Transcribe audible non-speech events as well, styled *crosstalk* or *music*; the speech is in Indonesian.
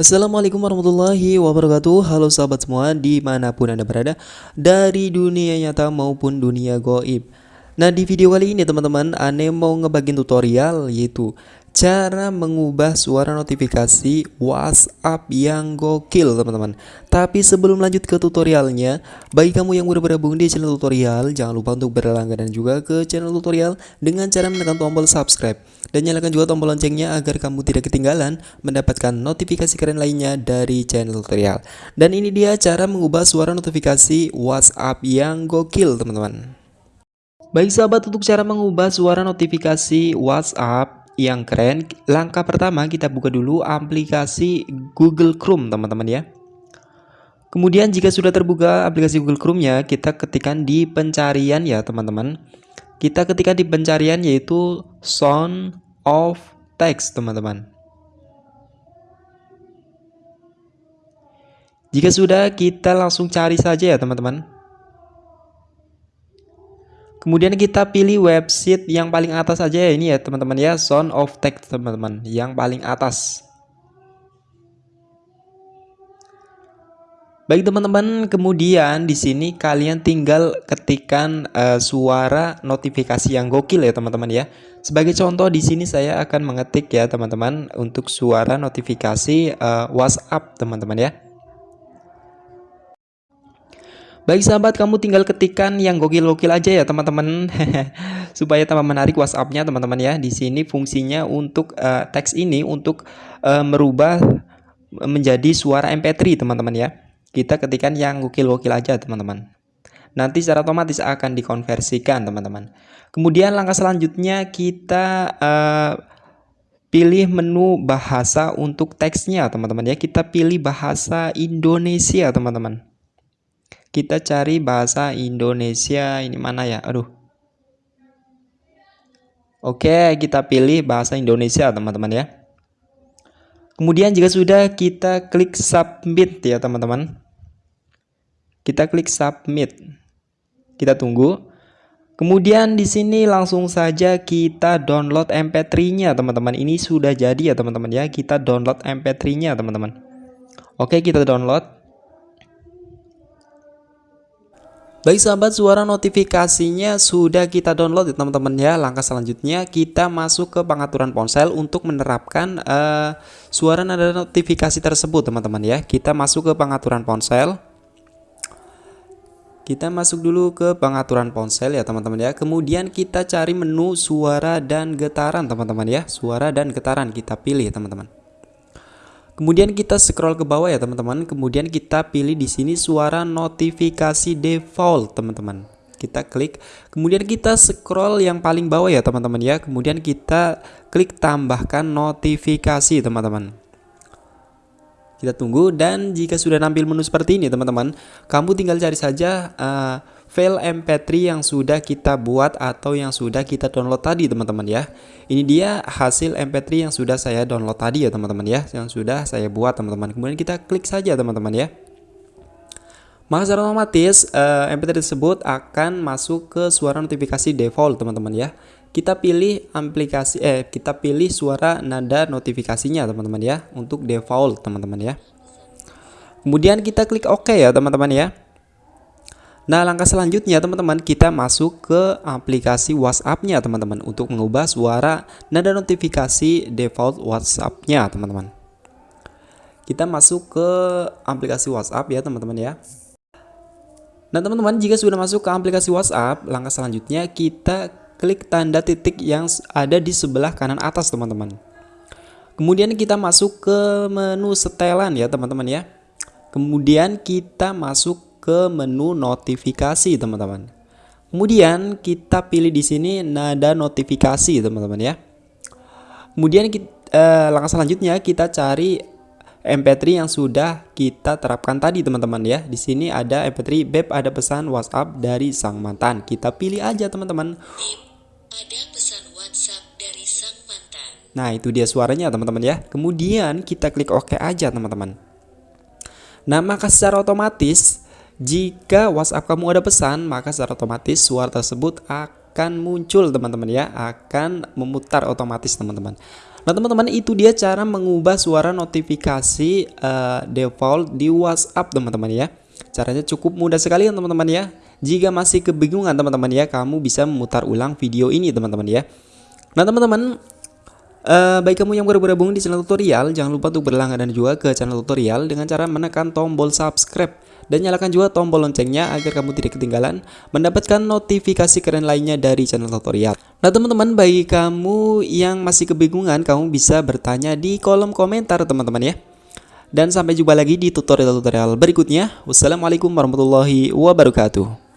Assalamualaikum warahmatullahi wabarakatuh. Halo sahabat semua di mana pun anda berada Dari dunia nyata maupun dunia goib. Nah di video kali ini teman-teman Ane mau ngebagiin tutorial yaitu Cara mengubah suara notifikasi WhatsApp yang gokil teman-teman. Tapi sebelum lanjut ke tutorialnya Bagi kamu yang udah bergabung di channel tutorial Jangan lupa untuk berlangganan juga ke channel tutorial Dengan cara menekan tombol subscribe. Dan nyalakan juga tombol loncengnya agar kamu tidak ketinggalan Mendapatkan notifikasi keren lainnya dari channel tutorial. Dan ini dia cara mengubah suara notifikasi WhatsApp yang gokil teman-teman. Baik sahabat untuk cara mengubah suara notifikasi WhatsApp yang keren langkah pertama kita buka dulu aplikasi Google Chrome teman-teman ya. Kemudian jika sudah terbuka aplikasi Google Chrome nya kita ketikkan di pencarian ya teman-teman. Kita ketikkan di pencarian yaitu sound of text teman-teman. Jika sudah kita langsung cari saja ya teman-teman Kemudian kita pilih website yang paling atas aja ya ini ya teman-teman ya Sound of Text teman-teman yang paling atas. Baik teman-teman, kemudian di sini kalian tinggal ketikkan uh, suara notifikasi yang gokil ya teman-teman ya. Sebagai contoh di sini saya akan mengetik ya teman-teman untuk suara notifikasi uh, WhatsApp teman-teman ya. Baik sahabat, kamu tinggal ketikkan yang gokil-gokil aja ya teman-teman, *laughs* supaya tambah menarik WhatsAppnya teman-teman ya. Di sini fungsinya untuk uh, teks ini untuk uh, merubah menjadi suara MP3 teman-teman ya. Kita ketikkan yang gokil-gokil aja teman-teman. Nanti secara otomatis akan dikonversikan teman-teman. Kemudian langkah selanjutnya kita uh, pilih menu bahasa untuk teksnya teman-teman ya. Kita pilih bahasa Indonesia teman-teman kita cari bahasa Indonesia ini mana ya aduh Oke kita pilih bahasa Indonesia teman-teman ya Kemudian jika sudah kita klik submit ya teman-teman Kita klik submit Kita tunggu Kemudian di sini langsung saja kita download MP3-nya teman-teman. Ini sudah jadi ya teman-teman ya. Kita download MP3-nya teman-teman. Oke, kita download. Baik sahabat, suara notifikasinya sudah kita download ya teman-teman ya. Langkah selanjutnya kita masuk ke pengaturan ponsel untuk menerapkan uh, suara nada notifikasi tersebut teman-teman ya. Kita masuk ke pengaturan ponsel. Kita masuk dulu ke pengaturan ponsel ya teman-teman ya. Kemudian kita cari menu suara dan getaran teman-teman ya. Suara dan getaran kita pilih teman-teman. Kemudian kita scroll ke bawah ya teman-teman. Kemudian kita pilih di sini suara notifikasi default teman-teman. Kita klik. Kemudian kita scroll yang paling bawah ya teman-teman ya. Kemudian kita klik tambahkan notifikasi teman-teman. Kita tunggu dan jika sudah nampil menu seperti ini teman-teman, kamu tinggal cari saja uh, file mp3 yang sudah kita buat atau yang sudah kita download tadi teman-teman ya. Ini dia hasil mp3 yang sudah saya download tadi ya teman-teman ya. Yang sudah saya buat teman-teman. Kemudian kita klik saja teman-teman ya. Maka secara otomatis uh, mp3 tersebut akan masuk ke suara notifikasi default teman-teman ya kita pilih aplikasi eh kita pilih suara nada notifikasinya teman-teman ya untuk default teman-teman ya kemudian kita klik OK ya teman-teman ya Nah langkah selanjutnya teman-teman kita masuk ke aplikasi WhatsApp-nya teman-teman untuk mengubah suara nada notifikasi default WhatsApp-nya teman-teman. Kita masuk ke aplikasi WhatsApp ya teman-teman ya. Nah teman-teman jika sudah masuk ke aplikasi WhatsApp langkah selanjutnya kita klik tanda titik yang ada di sebelah kanan atas teman-teman. Kemudian kita masuk ke menu setelan ya teman-teman ya. Kemudian kita masuk ke menu notifikasi teman-teman. Kemudian kita pilih di sini nada notifikasi teman-teman ya. Kemudian kita, eh, langkah selanjutnya kita cari MP3 yang sudah kita terapkan tadi teman-teman ya. Di sini ada MP3 beb ada pesan WhatsApp dari sang mantan. Kita pilih aja teman-teman. Ada pesan WhatsApp dari sang mantan. Nah, itu dia suaranya teman-teman ya. Kemudian kita klik OK aja teman-teman. Nah, maka secara otomatis jika WhatsApp kamu ada pesan, maka secara otomatis suara tersebut akan muncul teman-teman ya, akan memutar otomatis teman-teman. Nah teman-teman itu dia cara mengubah suara notifikasi uh, default di WhatsApp teman-teman ya Caranya cukup mudah sekali teman-teman ya Jika masih kebingungan teman-teman ya kamu bisa memutar ulang video ini teman-teman ya Nah teman-teman Uh, baik kamu yang baru bergabung di channel tutorial, jangan lupa untuk berlangganan juga ke channel tutorial dengan cara menekan tombol subscribe dan nyalakan juga tombol loncengnya agar kamu tidak ketinggalan mendapatkan notifikasi keren lainnya dari channel tutorial. Nah teman-teman, bagi kamu yang masih kebingungan, kamu bisa bertanya di kolom komentar teman-teman ya. Dan sampai jumpa lagi di tutorial-tutorial berikutnya. Wassalamualaikum warahmatullahi wabarakatuh.